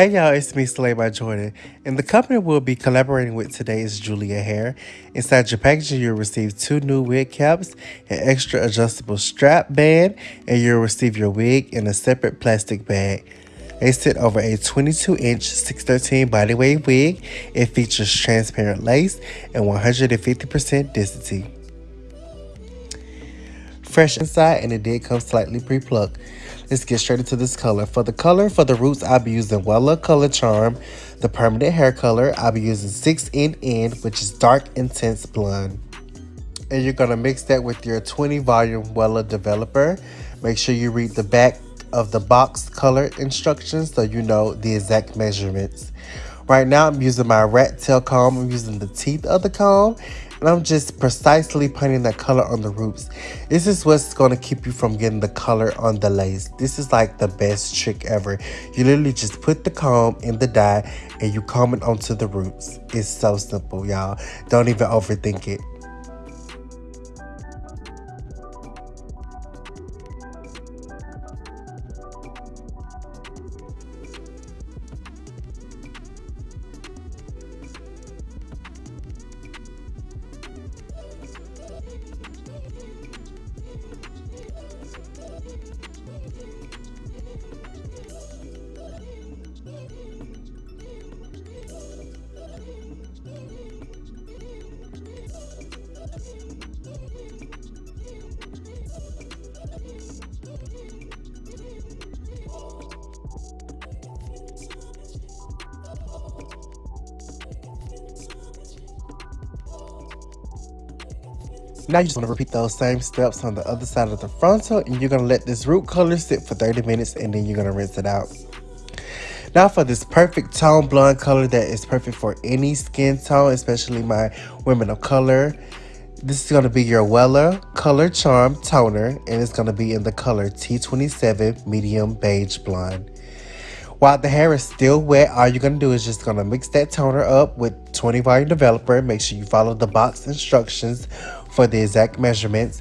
Hey y'all, it's me, Slay by Jordan, and the company we'll be collaborating with today is Julia Hair. Inside your packaging, you'll receive two new wig caps, an extra adjustable strap band, and you'll receive your wig in a separate plastic bag. They sit over a 22 inch 613 body bodyweight wig. It features transparent lace and 150% density. Fresh inside, and it did come slightly pre-plucked. Let's get straight into this color. For the color, for the roots, I'll be using Wella Color Charm. The permanent hair color, I'll be using 6NN, which is Dark Intense Blonde. And you're going to mix that with your 20 volume Wella developer. Make sure you read the back of the box color instructions so you know the exact measurements. Right now, I'm using my rat tail comb. I'm using the teeth of the comb and I'm just precisely putting that color on the roots. This is what's going to keep you from getting the color on the lace. This is like the best trick ever. You literally just put the comb in the dye and you comb it onto the roots. It's so simple, y'all. Don't even overthink it. Now you just want to repeat those same steps on the other side of the frontal and you're going to let this root color sit for 30 minutes and then you're going to rinse it out. Now for this perfect tone blonde color that is perfect for any skin tone, especially my women of color. This is going to be your Wella Color Charm Toner and it's going to be in the color T27 Medium Beige Blonde. While the hair is still wet, all you're going to do is just going to mix that toner up with 20 volume developer. Make sure you follow the box instructions for the exact measurements.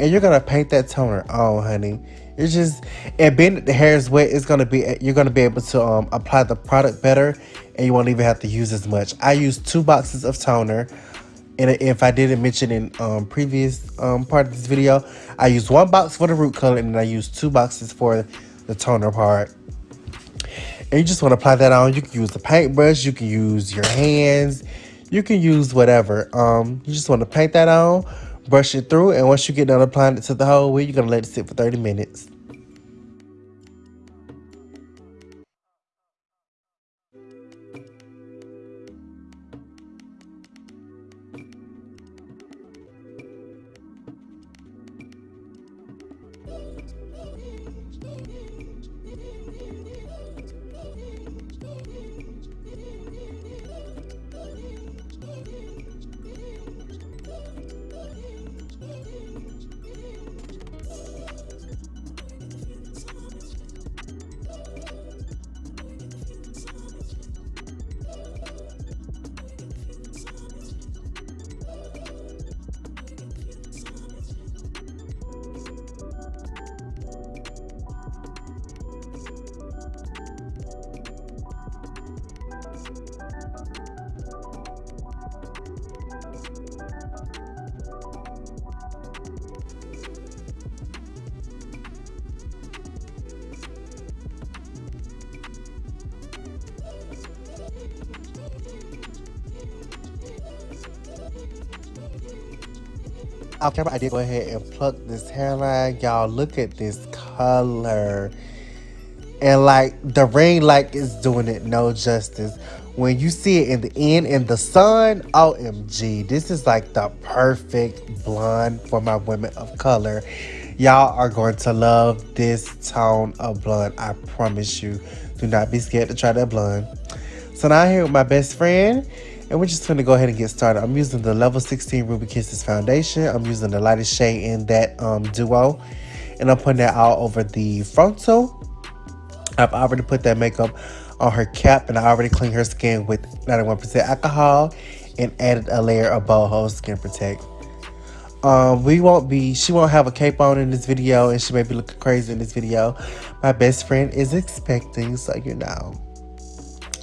And you're gonna paint that toner on, honey. It's just and being the hair is wet, it's gonna be you're gonna be able to um, apply the product better, and you won't even have to use as much. I use two boxes of toner, and if I didn't mention in um, previous um, part of this video, I use one box for the root color, and then I use two boxes for the toner part. And you just want to apply that on. You can use the paintbrush, you can use your hands, you can use whatever. Um, you just want to paint that on, brush it through, and once you get done applying it to the whole wig, you're going to let it sit for 30 minutes. Off camera, I did go ahead and pluck this hairline. Y'all, look at this color. And like the ring light is doing it no justice. When you see it in the end in the sun, OMG, this is like the perfect blonde for my women of color. Y'all are going to love this tone of blonde. I promise you. Do not be scared to try that blonde. So now I'm here with my best friend. And we're just going to go ahead and get started. I'm using the Level 16 Ruby Kisses foundation. I'm using the lightest shade in that um, duo. And I'm putting that all over the frontal. I've already put that makeup on her cap and I already cleaned her skin with 91% alcohol and added a layer of Bold Hold skin protect. Um, we won't be, she won't have a cape on in this video and she may be looking crazy in this video. My best friend is expecting, so you know.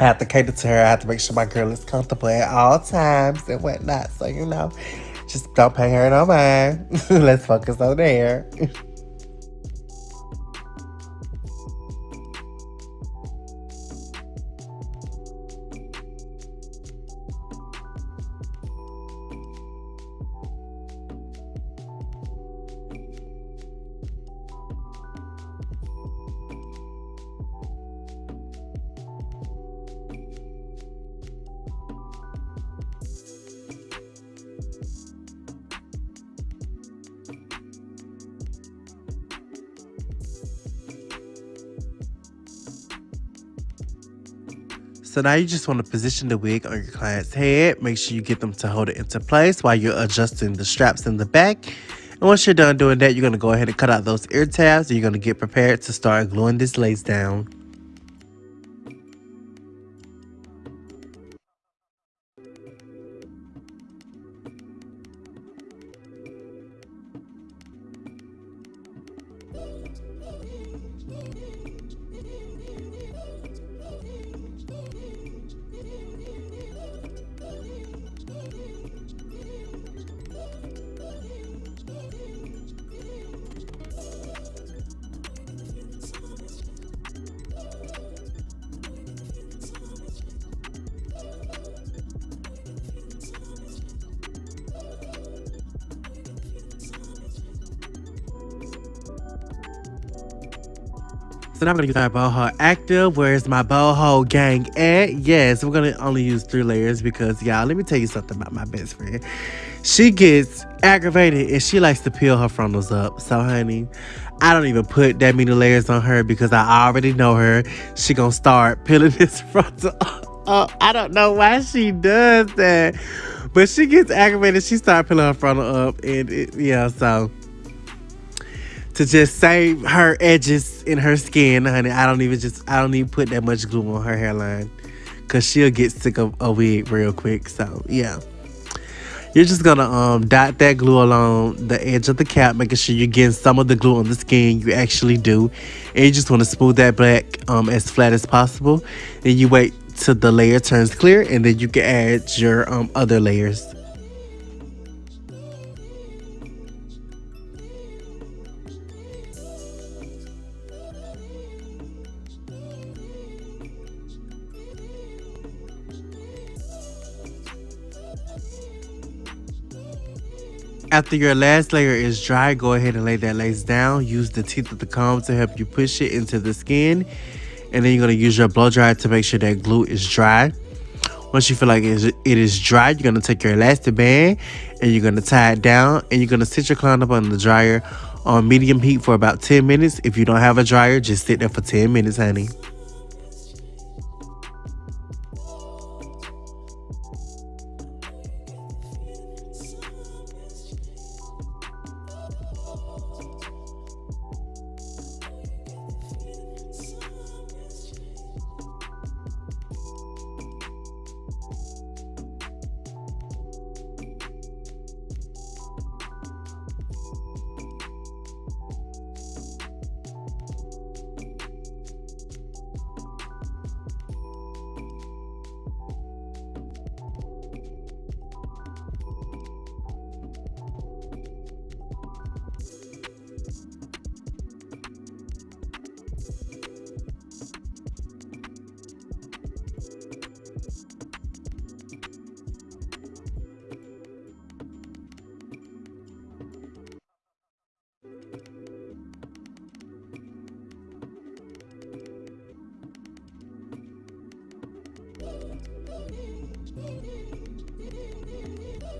I have to cater to her. I have to make sure my girl is comfortable at all times and whatnot. So, you know, just don't pay her no mind. Let's focus on there. So now you just want to position the wig on your client's head. Make sure you get them to hold it into place while you're adjusting the straps in the back. And once you're done doing that, you're going to go ahead and cut out those ear tabs. And you're going to get prepared to start gluing this lace down. So now I'm gonna use my Bold Hold active. Where's my Bold Hold gang at? Yes, we're gonna only use three layers because y'all, let me tell you something about my best friend. She gets aggravated and she likes to peel her frontals up. So honey, I don't even put that many layers on her because I already know her. She gonna start peeling this frontal up. I don't know why she does that. But she gets aggravated. She start peeling her frontal up. And it, yeah, so to just save her edges in her skin, honey. I don't even just I don't even put that much glue on her hairline. Cause she'll get sick of a wig real quick. So yeah. You're just gonna um dot that glue along the edge of the cap, making sure you're getting some of the glue on the skin you actually do. And you just want to smooth that back um as flat as possible. Then you wait till the layer turns clear and then you can add your um other layers. After your last layer is dry, go ahead and lay that lace down. Use the teeth of the comb to help you push it into the skin. And then you're going to use your blow dryer to make sure that glue is dry. Once you feel like it is dry, you're going to take your elastic band and you're going to tie it down. And you're going to sit your client up on the dryer on medium heat for about 10 minutes. If you don't have a dryer, just sit there for 10 minutes, honey.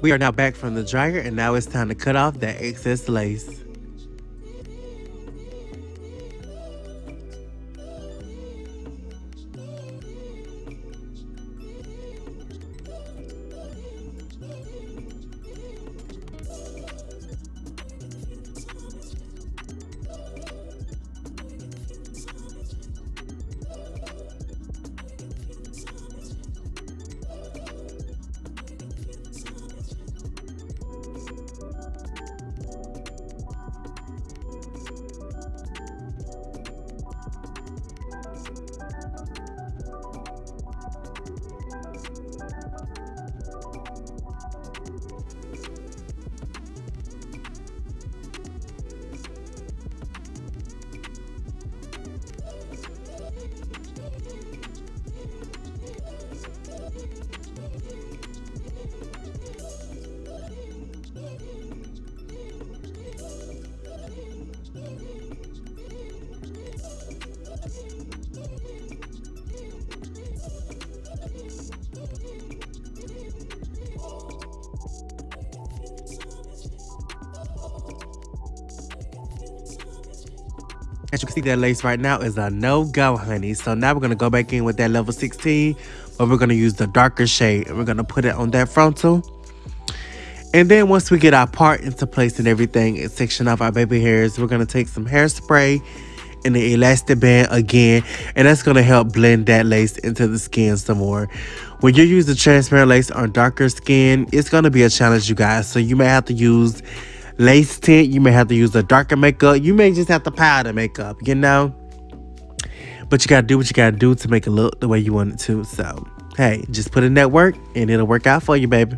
We are now back from the dryer and now it's time to cut off that excess lace. As you can see, that lace right now is a no-go, honey. So now we're going to go back in with that level 16, but we're going to use the darker shade, and we're going to put it on that frontal. And then once we get our part into place and everything and section off our baby hairs, we're going to take some hairspray and the elastic band again, and that's going to help blend that lace into the skin some more. When you use the transparent lace on darker skin, it's going to be a challenge, you guys. So you may have to use lace tint. You may have to use a darker makeup. You may just have to powder makeup, you know? But you got to do what you got to do to make it look the way you want it to. So, hey, just put in that work and it'll work out for you, baby.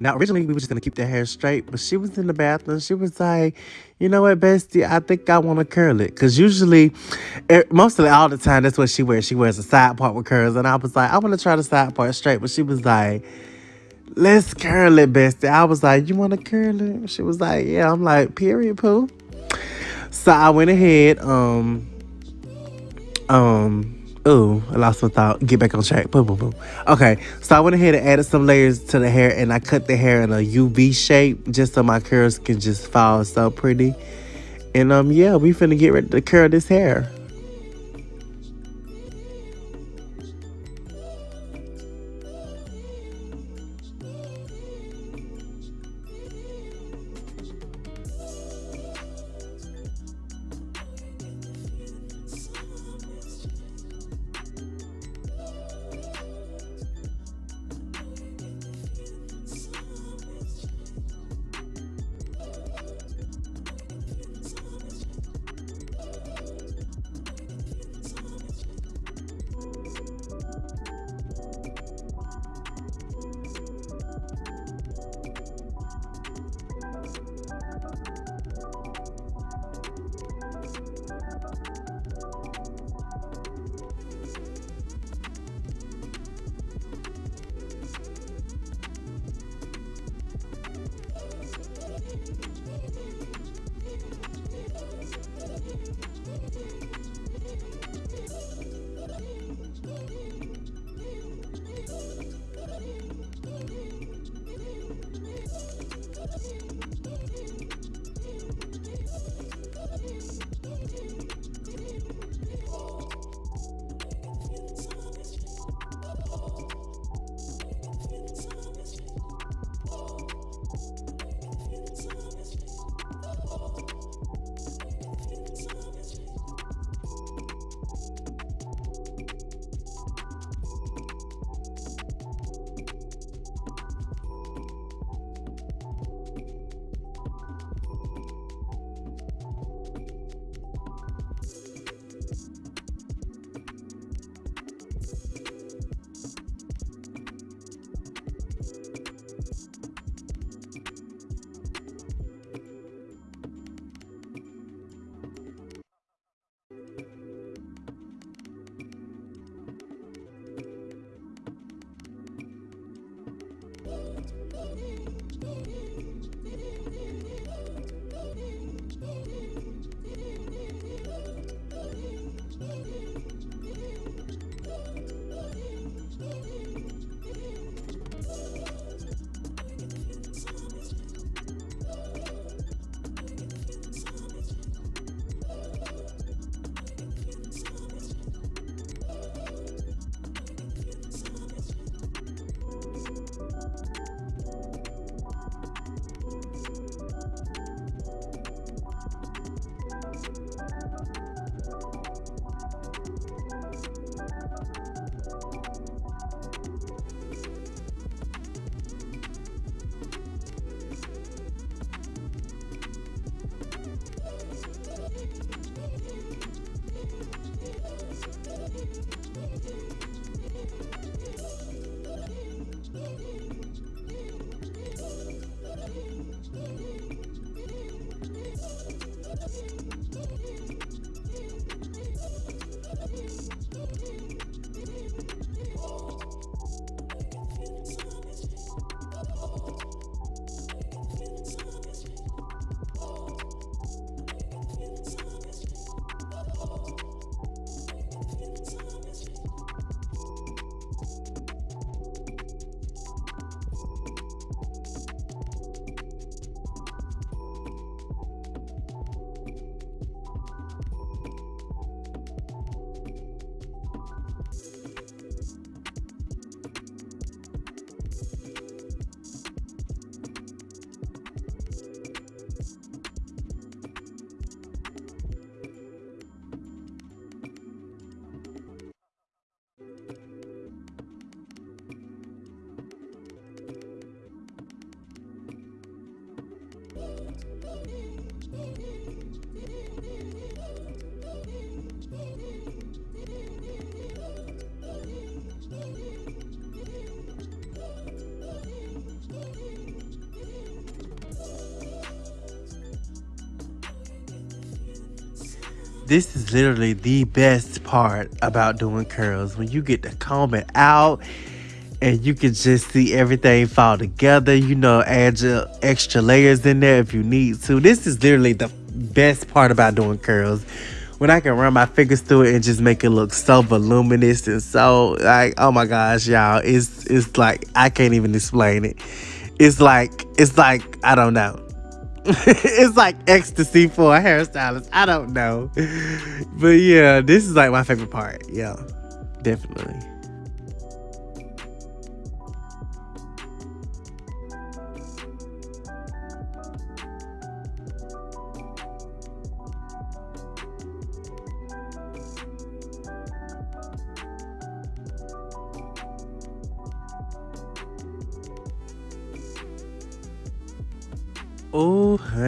Now, originally, we were just going to keep the hair straight, but she was in the bathroom. She was like, you know what, bestie, I think I want to curl it. Because usually, it, mostly all the time, that's what she wears. She wears a side part with curls. And I was like, I want to try the side part straight. But she was like, let's curl it, bestie. I was like, you want to curl it? She was like, yeah. I'm like, period, poo. So I went ahead, um, um, Oh, I lost my thought. Get back on track. Boom, boom, boom. Okay, so I went ahead and added some layers to the hair, and I cut the hair in a UV shape just so my curls can just fall so pretty. And um, yeah, we finna get ready to curl this hair. This is literally the best part about doing curls. When you get to comb it out and you can just see everything fall together you know add your extra layers in there if you need to. This is literally the best part about doing curls. When I can run my fingers through it and just make it look so voluminous and so like oh my gosh y'all it's it's like I can't even explain it. It's like it's like I don't know it's like ecstasy for a hairstylist. I don't know. But yeah, this is like my favorite part. Yeah, definitely.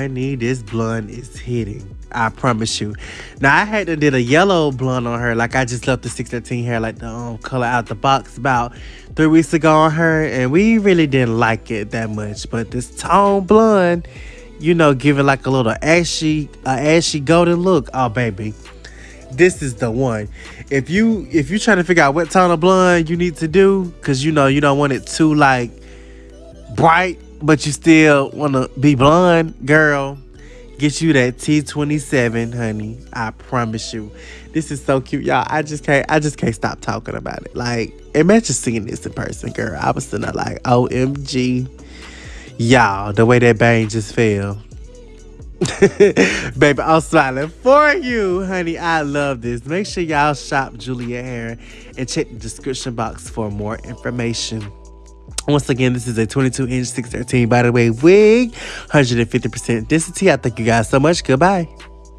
Honey, this blonde is hitting. I promise you. Now, I had to did a yellow blonde on her. Like, I just left the 613 hair, like the um, color out the box about three weeks ago on her. And we really didn't like it that much. But this tone blonde, you know, giving like a little ashy, uh, ashy golden look. Oh, baby. This is the one. If you if you're trying to figure out what tone of blonde you need to do, because you know you don't want it too like bright but you still want to be blonde, girl, get you that T27, honey. I promise you. This is so cute, y'all. I just can't I just can't stop talking about it. Like, imagine seeing this in person, girl. I was sitting there like, OMG. Y'all, the way that bang just fell. Baby, I'm smiling for you, honey. I love this. Make sure y'all shop Julia Hair and check the description box for more information. Once again, this is a 22 inch 613 body wave wig, 150% density. I thank you guys so much. Goodbye.